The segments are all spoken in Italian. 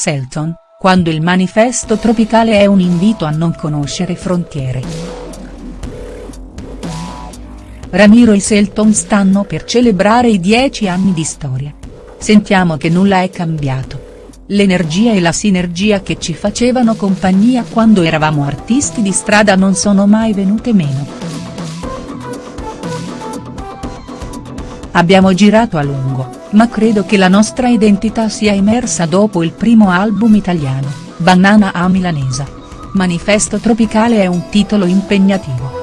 Selton, quando il manifesto tropicale è un invito a non conoscere frontiere. Ramiro e Selton stanno per celebrare i dieci anni di storia. Sentiamo che nulla è cambiato. L'energia e la sinergia che ci facevano compagnia quando eravamo artisti di strada non sono mai venute meno. Abbiamo girato a lungo, ma credo che la nostra identità sia emersa dopo il primo album italiano, Banana a Milanesa. Manifesto Tropicale è un titolo impegnativo.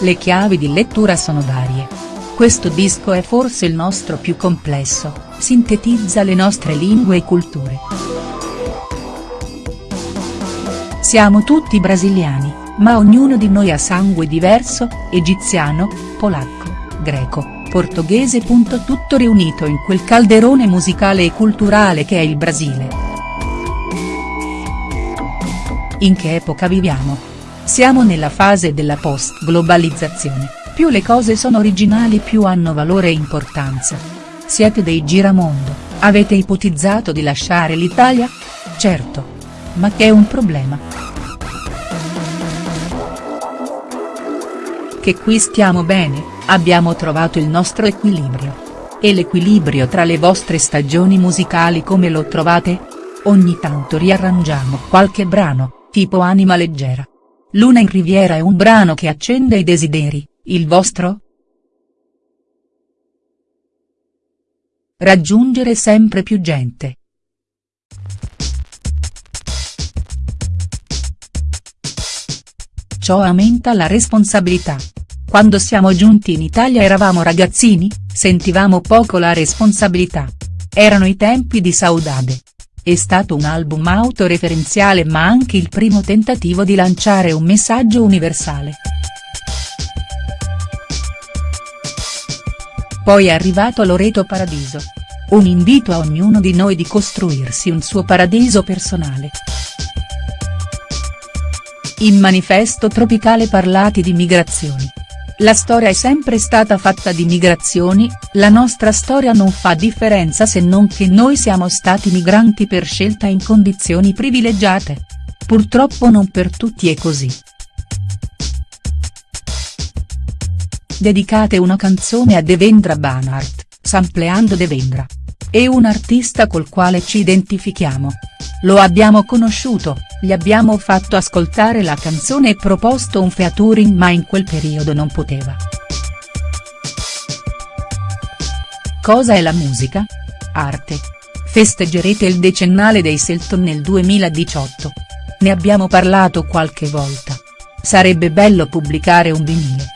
Le chiavi di lettura sono varie. Questo disco è forse il nostro più complesso, sintetizza le nostre lingue e culture. Siamo tutti brasiliani, ma ognuno di noi ha sangue diverso, egiziano, polacco, greco, portoghese. Tutto riunito in quel calderone musicale e culturale che è il Brasile. In che epoca viviamo? Siamo nella fase della post-globalizzazione più le cose sono originali più hanno valore e importanza. Siete dei giramondo, avete ipotizzato di lasciare l'Italia? Certo. Ma che è un problema. Che qui stiamo bene, abbiamo trovato il nostro equilibrio. E l'equilibrio tra le vostre stagioni musicali come lo trovate? Ogni tanto riarrangiamo qualche brano, tipo Anima leggera. Luna in Riviera è un brano che accende i desideri, il vostro? Raggiungere sempre più gente. Ciò aumenta la responsabilità. Quando siamo giunti in Italia eravamo ragazzini, sentivamo poco la responsabilità. Erano i tempi di Saudade. È stato un album autoreferenziale ma anche il primo tentativo di lanciare un messaggio universale. Poi è arrivato Loreto Paradiso. Un invito a ognuno di noi di costruirsi un suo paradiso personale. In manifesto tropicale parlati di migrazioni. La storia è sempre stata fatta di migrazioni, la nostra storia non fa differenza se non che noi siamo stati migranti per scelta in condizioni privilegiate. Purtroppo non per tutti è così. dedicate una canzone a Devendra Banhart, sampleando Devendra. È un artista col quale ci identifichiamo. Lo abbiamo conosciuto, gli abbiamo fatto ascoltare la canzone e proposto un featuring ma in quel periodo non poteva. Cosa è la musica? Arte. Festeggerete il decennale dei Selton nel 2018. Ne abbiamo parlato qualche volta. Sarebbe bello pubblicare un vinile.